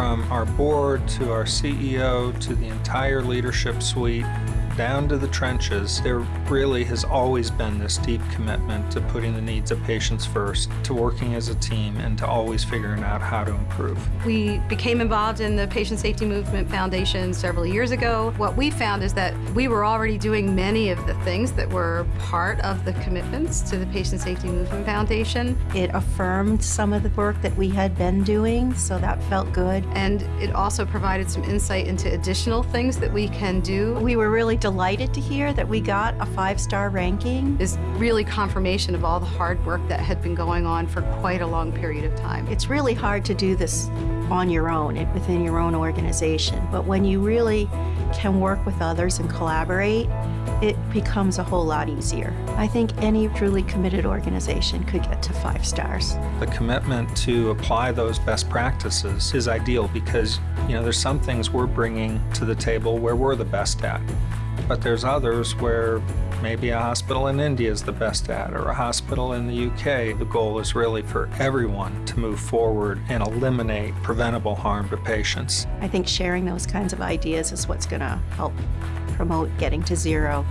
from our board to our CEO to the entire leadership suite down to the trenches, there really has always been this deep commitment to putting the needs of patients first, to working as a team, and to always figuring out how to improve. We became involved in the Patient Safety Movement Foundation several years ago. What we found is that we were already doing many of the things that were part of the commitments to the Patient Safety Movement Foundation. It affirmed some of the work that we had been doing, so that felt good. And it also provided some insight into additional things that we can do. We were really delighted to hear that we got a five-star ranking. Is really confirmation of all the hard work that had been going on for quite a long period of time. It's really hard to do this on your own, within your own organization, but when you really can work with others and collaborate, it becomes a whole lot easier. I think any truly committed organization could get to five stars. The commitment to apply those best practices is ideal because, you know, there's some things we're bringing to the table where we're the best at. But there's others where maybe a hospital in India is the best at, or a hospital in the UK. The goal is really for everyone to move forward and eliminate preventable harm to patients. I think sharing those kinds of ideas is what's going to help promote getting to zero.